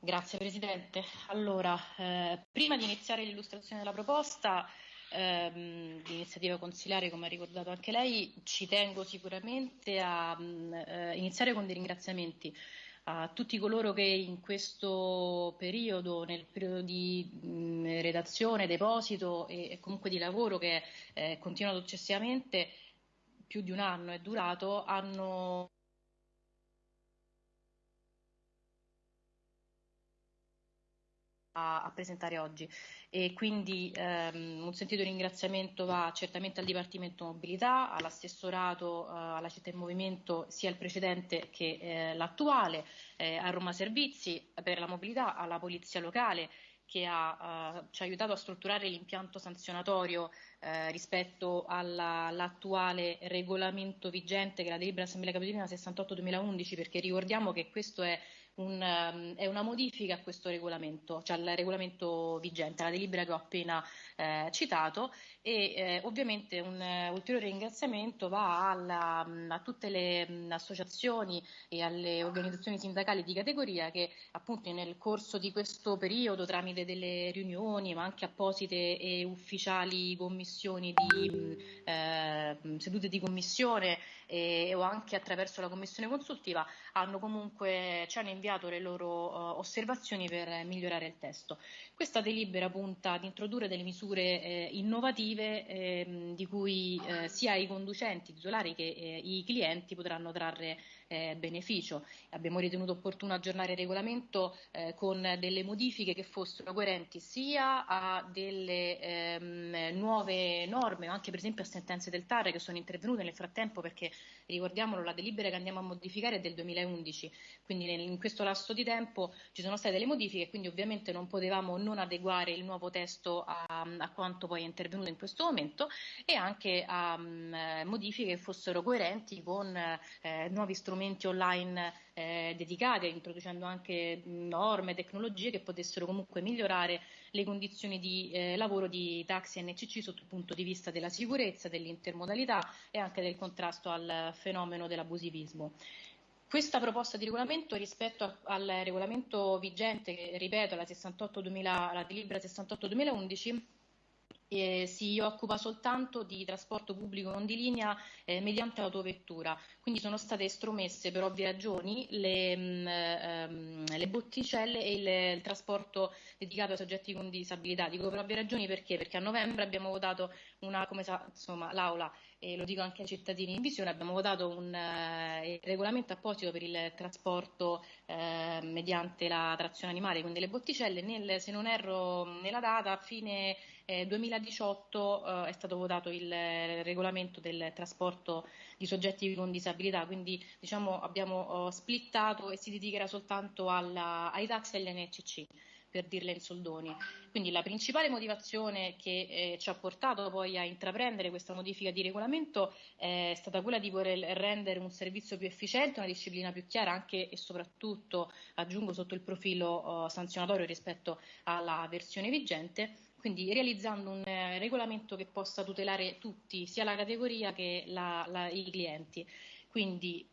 Grazie Presidente. Allora, eh, prima di iniziare l'illustrazione della proposta ehm, di iniziativa consiliare, come ha ricordato anche lei, ci tengo sicuramente a mh, eh, iniziare con dei ringraziamenti a tutti coloro che in questo periodo, nel periodo di mh, redazione, deposito e, e, comunque di lavoro che è eh, continuato successivamente, più di un anno è durato, hanno a, a presentare oggi. E quindi ehm, un sentito ringraziamento va certamente al Dipartimento Mobilità, all'assessorato, eh, alla città in movimento, sia il precedente che eh, l'attuale, eh, a Roma Servizi per la mobilità, alla Polizia Locale che ha, uh, ci ha aiutato a strutturare l'impianto sanzionatorio eh, rispetto all'attuale regolamento vigente che è la delibera Assemblea Capitolina 68-2011 perché ricordiamo che questo è un, um, è una modifica a questo regolamento, cioè al regolamento vigente, la delibera che ho appena eh, citato e eh, ovviamente un uh, ulteriore ringraziamento va alla, um, a tutte le um, associazioni e alle organizzazioni sindacali di categoria che appunto nel corso di questo periodo tramite delle riunioni ma anche apposite e ufficiali commissioni di eh, sedute di commissione e, o anche attraverso la commissione consultiva hanno comunque ci hanno inviato le loro uh, osservazioni per migliorare il testo. Questa delibera punta ad introdurre delle misure eh, innovative eh, di cui eh, sia i conducenti titolari che eh, i clienti potranno trarre eh, beneficio. Abbiamo ritenuto opportuno aggiornare il regolamento con delle modifiche che fossero coerenti sia a delle ehm, nuove norme, anche per esempio a sentenze del TAR che sono intervenute nel frattempo perché ricordiamolo la delibera che andiamo a modificare è del 2011, quindi in questo lasso di tempo ci sono state delle modifiche, quindi ovviamente non potevamo non adeguare il nuovo testo a, a quanto poi è intervenuto in questo momento e anche a um, modifiche che fossero coerenti con eh, nuovi strumenti online eh, dedicati, introducendo anche norme, tecnologie che potessero comunque migliorare le condizioni di eh, lavoro di taxi NCC sotto il punto di vista della sicurezza, dell'intermodalità e anche del contrasto al fenomeno dell'abusivismo. Questa proposta di regolamento rispetto al regolamento vigente, che ripeto, la, 68 2000, la delibera 68-2011, eh, si occupa soltanto di trasporto pubblico non di linea eh, mediante autovettura, quindi sono state estromesse per ovvie ragioni le, mh, mm, ehm, le botticelle e il, il, trasporto dedicato ai soggetti con disabilità. Dico per ovvie ragioni perché? Perché a novembre abbiamo votato una, come sa, insomma, l'Aula, e lo dico anche ai cittadini in visione, abbiamo votato un uh, regolamento apposito per il trasporto uh, mediante la trazione animale, quindi le botticelle, nel, se non erro nella data, a fine eh, 2018 eh, è stato votato il regolamento del trasporto di soggetti con disabilità, quindi diciamo, abbiamo eh, splittato e si dedicherà soltanto alla, ai taxi e agli NCC per dirle in soldoni. Quindi la principale motivazione che eh, ci ha portato poi a intraprendere questa modifica di regolamento è stata quella di voler rendere un servizio più efficiente, una disciplina più chiara anche e soprattutto, aggiungo, sotto il profilo eh, sanzionatorio rispetto alla versione vigente quindi realizzando un eh, regolamento che possa tutelare tutti, sia la categoria che la, la, i clienti. Quindi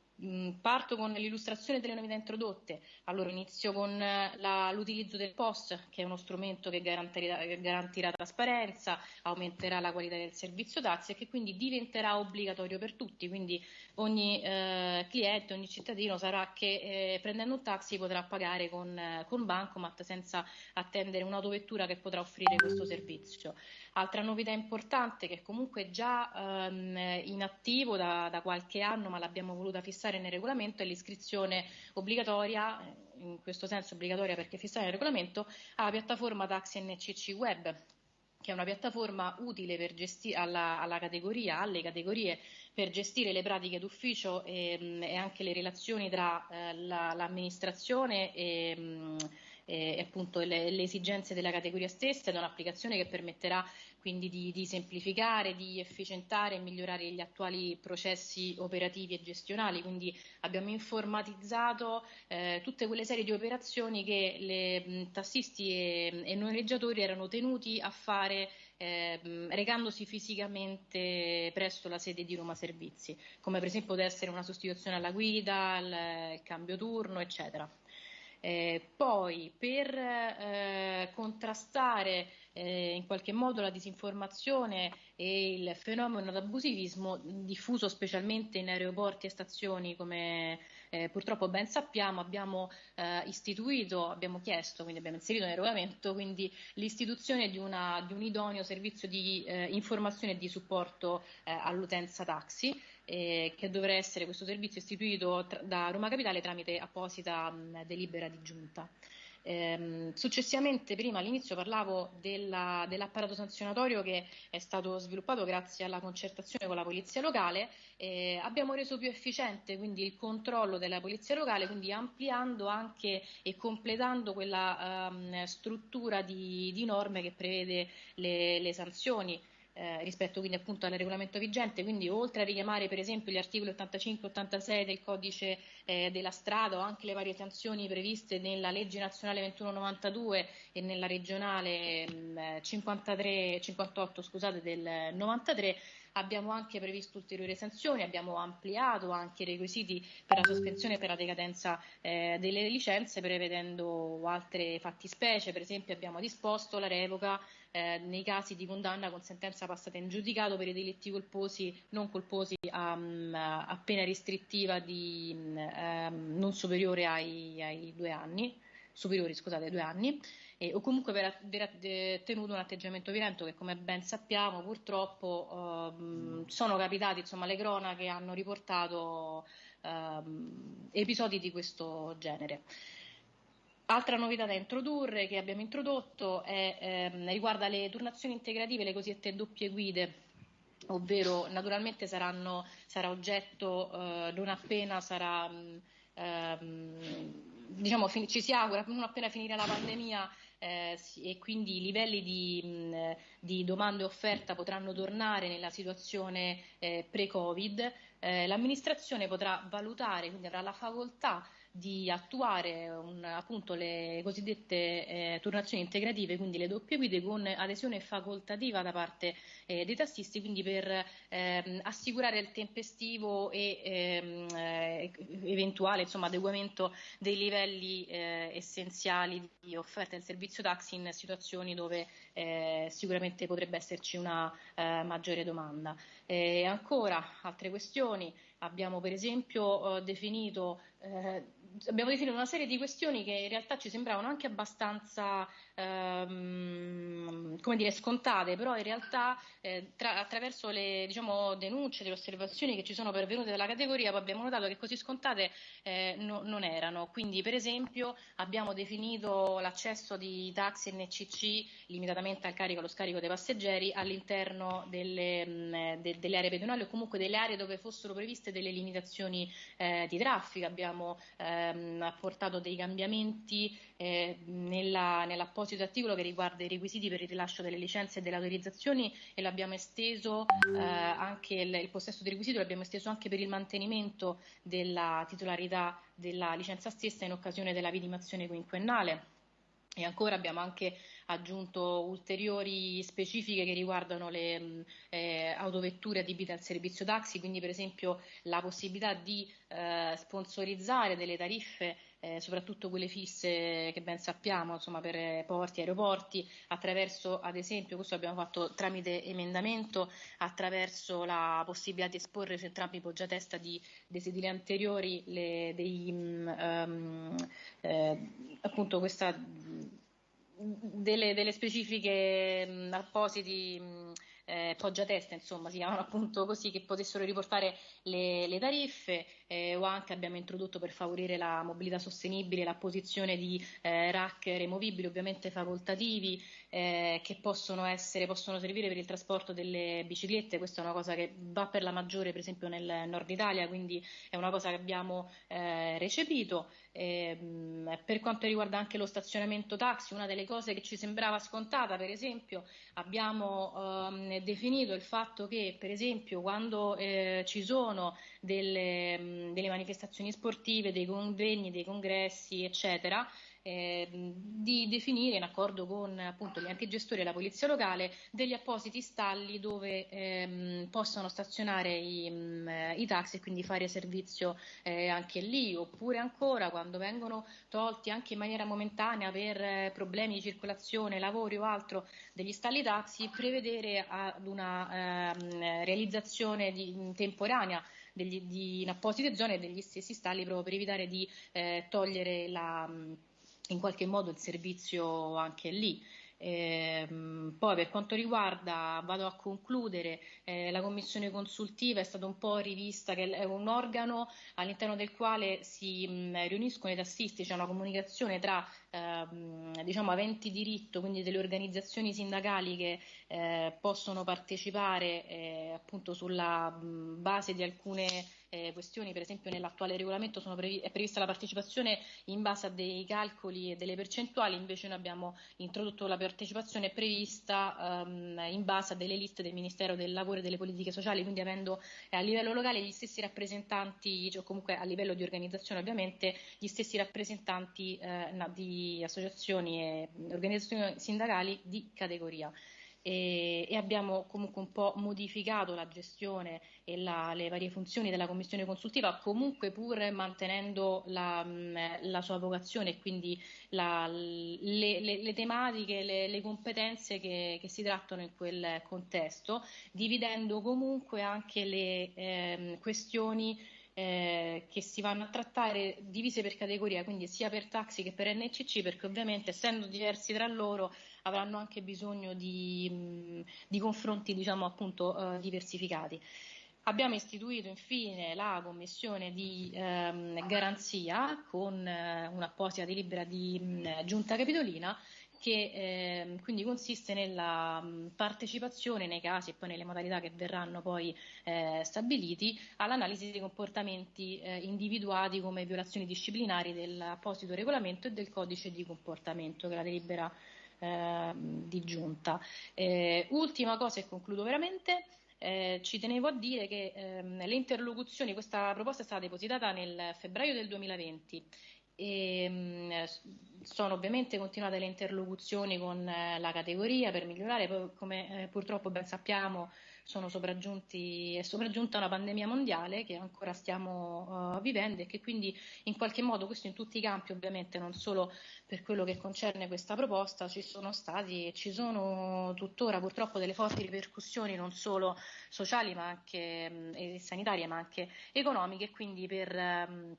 parto con l'illustrazione delle novità introdotte. Allora inizio con eh, la, l'utilizzo del POS, che è uno strumento che garantirà, garantirà, trasparenza, aumenterà la qualità del servizio taxi e che quindi diventerà obbligatorio per tutti. Quindi ogni eh, cliente, ogni cittadino saprà che eh, prendendo un taxi potrà pagare con, eh, con Bancomat senza attendere un'autovettura che potrà offrire questo servizio. Altra novità importante che comunque è già ehm, in attivo da, da qualche anno, ma l'abbiamo voluta fissare fissare nel regolamento è l'iscrizione obbligatoria, in questo senso obbligatoria perché fissare nel regolamento, alla piattaforma Taxi NCC Web che è una piattaforma utile gesti- alla, alla categoria, alle categorie per gestire le pratiche d'ufficio e, e anche le relazioni tra eh, la, l'amministrazione e, mh, e appunto le, le, esigenze della categoria stessa ed è un'applicazione che permetterà quindi di, di, semplificare, di efficientare e migliorare gli attuali processi operativi e gestionali, quindi abbiamo informatizzato eh, tutte quelle serie di operazioni che le mh, tassisti e, e noleggiatori erano tenuti a fare eh, recandosi fisicamente presso la sede di Roma Servizi, come per esempio può essere una sostituzione alla guida, il, il cambio turno, eccetera. Eh, poi per eh, contrastare eh, in qualche modo la disinformazione e il fenomeno d'abusivismo diffuso specialmente in aeroporti e stazioni come eh, purtroppo ben sappiamo abbiamo eh, istituito, abbiamo chiesto, quindi abbiamo inserito nel regolamento quindi l'istituzione di, una, di un idoneo servizio di eh, informazione e di supporto all'utenza taxi eh, che dovrà essere questo servizio istituito tra, da Roma Capitale tramite apposita mh, delibera di giunta. Eh, successivamente, prima all'inizio parlavo della, dell'apparato sanzionatorio che è stato sviluppato grazie alla concertazione con la polizia locale. Eh, abbiamo reso più efficiente quindi il controllo della polizia locale, quindi ampliando anche e completando quella ehm, struttura di, di, norme che prevede le, le sanzioni eh, rispetto quindi appunto al regolamento vigente, quindi oltre a richiamare per esempio gli articoli 85 e 86 del codice eh, della strada o anche le varie sanzioni previste nella legge nazionale 2192 e nella regionale mh, 53, 58 scusate, del 93, abbiamo anche previsto ulteriori sanzioni, abbiamo ampliato anche i requisiti per la sospensione e per la decadenza eh, delle licenze prevedendo altre fattispecie, per esempio abbiamo disposto la revoca eh, nei casi di condanna con sentenza passata in giudicato per i delitti colposi, non colposi a, a pena restrittiva di, um, non superiore ai, ai due anni superiori scusate, ai due anni, eh, o comunque per aver tenuto un atteggiamento violento che come ben sappiamo purtroppo ehm, sono capitati, insomma le cronache hanno riportato ehm, episodi di questo genere. Altra novità da introdurre che abbiamo introdotto è, ehm, riguarda le turnazioni integrative, le cosiddette doppie guide, ovvero naturalmente saranno, sarà oggetto eh, non appena sarà, ehm, diciamo, ci si augura, non appena finirà la pandemia eh, e quindi i livelli di, mh, di, domanda e offerta potranno tornare nella situazione eh, pre-Covid, eh, l'amministrazione potrà valutare, quindi avrà la facoltà di attuare un, appunto le cosiddette eh, turnazioni integrative, quindi le doppie guide con adesione facoltativa da parte eh, dei tassisti, quindi per ehm, assicurare il tempestivo e ehm, eh, eventuale insomma, adeguamento dei livelli eh, essenziali di offerta del servizio taxi in situazioni dove eh, sicuramente potrebbe esserci una eh, maggiore domanda. ancora altre questioni abbiamo per esempio definito abbiamo definito una serie di questioni che in realtà ci sembravano anche abbastanza ehm, dire, scontate, però in realtà eh, tra, attraverso le diciamo, denunce, le osservazioni che ci sono pervenute dalla categoria abbiamo notato che così scontate eh, no, non erano. Quindi per esempio abbiamo definito l'accesso di taxi NCC limitatamente al carico e allo scarico dei passeggeri all'interno delle, mh, de, delle aree pedonali o comunque delle aree dove fossero previste delle limitazioni eh, di traffico. Abbiamo abbiamo ehm, apportato dei cambiamenti eh, nella, nell'apposito articolo che riguarda i requisiti per il rilascio delle licenze e delle autorizzazioni e l'abbiamo esteso eh, anche il, il possesso dei requisiti, l'abbiamo esteso anche per il mantenimento della titolarità della licenza stessa in occasione della vidimazione quinquennale. E ancora abbiamo anche aggiunto ulteriori specifiche che riguardano le eh, autovetture adibite al servizio taxi, quindi per esempio la possibilità di eh, sponsorizzare delle tariffe eh, soprattutto quelle fisse che ben sappiamo insomma, per porti, aeroporti, attraverso ad esempio, questo abbiamo fatto tramite emendamento, attraverso la possibilità di esporre su entrambi i poggiatesta di, dei sedili anteriori le, dei, um, eh, appunto questa, delle, delle specifiche mh, appositi mh, eh, poggiatesta, insomma, si chiamano appunto così, che potessero riportare le, le tariffe eh, o anche abbiamo introdotto per favorire la mobilità sostenibile la posizione di eh, rack removibili, ovviamente facoltativi, eh, che possono, essere, possono servire per il trasporto delle biciclette, questa è una cosa che va per la maggiore per esempio nel nord Italia, quindi è una cosa che abbiamo eh, recepito. Ehm, per quanto riguarda anche lo stazionamento taxi, una delle cose che ci sembrava scontata, per esempio, abbiamo ehm, definito il fatto che, per esempio, quando eh, ci sono delle, delle, manifestazioni sportive, dei convegni, dei congressi, eccetera, eh, di definire in accordo con appunto gli enti gestori e la polizia locale degli appositi stalli dove ehm, possano stazionare i, mh, i, taxi e quindi fare servizio eh, anche lì, oppure ancora quando vengono tolti anche in maniera momentanea per eh, problemi di circolazione, lavori o altro degli stalli taxi, prevedere ad una ehm, realizzazione di, temporanea degli, di, in apposite zone degli stessi stalli proprio per evitare di eh, togliere la, in qualche modo il servizio anche lì. Eh, poi per quanto riguarda, vado a concludere, eh, la commissione consultiva è stata un po' rivista, che è un organo all'interno del quale si mh, riuniscono i tassisti, c'è una comunicazione tra eh, diciamo, aventi diritto, quindi delle organizzazioni sindacali che eh, possono partecipare eh, appunto sulla mh, base di alcune eh, questioni, per esempio nell'attuale regolamento previ- è prevista la partecipazione in base a dei calcoli e delle percentuali, invece noi abbiamo introdotto la partecipazione prevista um, in base a delle liste del Ministero del Lavoro e delle Politiche Sociali, quindi avendo eh, a livello locale gli stessi rappresentanti, cioè comunque a livello di organizzazione ovviamente, gli stessi rappresentanti eh, di associazioni e organizzazioni sindacali di categoria e, e, abbiamo comunque un po' modificato la gestione e la, le varie funzioni della commissione consultiva, comunque pur mantenendo la, mm, la sua vocazione e quindi la, le, le, le, tematiche, le, le competenze che, che, si trattano in quel contesto, dividendo comunque anche le eh, questioni eh, che si vanno a trattare divise per categoria, quindi sia per taxi che per NCC, perché ovviamente essendo diversi tra loro avranno anche bisogno di, di confronti diciamo, appunto, eh, diversificati. Abbiamo istituito infine la commissione di ehm, garanzia con eh, un'apposita delibera di mh, giunta capitolina che eh, quindi consiste nella mh, partecipazione nei casi e poi nelle modalità che verranno poi eh, stabiliti all'analisi dei comportamenti eh, individuati come violazioni disciplinari dell'apposito regolamento e del codice di comportamento che la delibera ehm, di giunta. Eh, ultima cosa e concludo veramente. Eh, ci tenevo a dire che ehm, le interlocuzioni, questa proposta è stata depositata nel febbraio del 2020 e mh, mm, sono ovviamente continuate le interlocuzioni con eh, la categoria per migliorare, come eh, purtroppo ben sappiamo sono sopraggiunti, è sopraggiunta una pandemia mondiale che ancora stiamo uh, vivendo e che quindi in qualche modo, questo in tutti i campi ovviamente, non solo per quello che concerne questa proposta, ci sono stati e ci sono tuttora purtroppo delle forti ripercussioni non solo sociali ma anche mh, e sanitarie ma anche economiche, quindi per mh,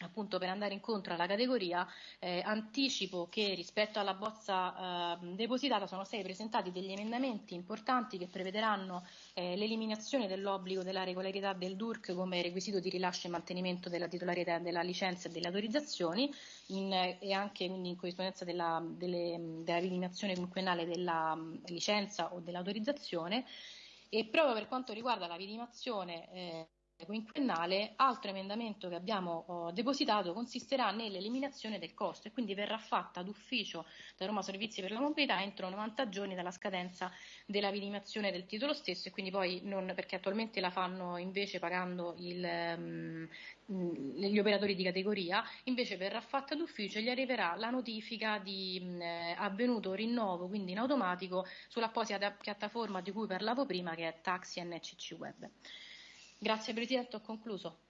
appunto per andare incontro alla categoria, eh, anticipo che rispetto alla bozza eh, depositata sono stati presentati degli emendamenti importanti che prevederanno eh, l'eliminazione dell'obbligo della regolarità del DURC come requisito di rilascio e mantenimento della titolarità della licenza e delle autorizzazioni in, e anche quindi in corrispondenza della, delle, dell'eliminazione quinquennale della um, licenza o dell'autorizzazione. E proprio per quanto riguarda la vidimazione eh, quinquennale, altro emendamento che abbiamo oh, depositato consisterà nell'eliminazione del costo e quindi verrà fatta d'ufficio da Roma Servizi per la Mobilità entro 90 giorni dalla scadenza della vidimazione del titolo stesso e quindi poi non, perché attualmente la fanno invece pagando il, um, gli operatori di categoria, invece verrà fatta d'ufficio e gli arriverà la notifica di mh, avvenuto rinnovo, quindi in automatico, sull'apposita piattaforma di cui parlavo prima che è Taxi NCC Web. Grazie Presidente, ho concluso.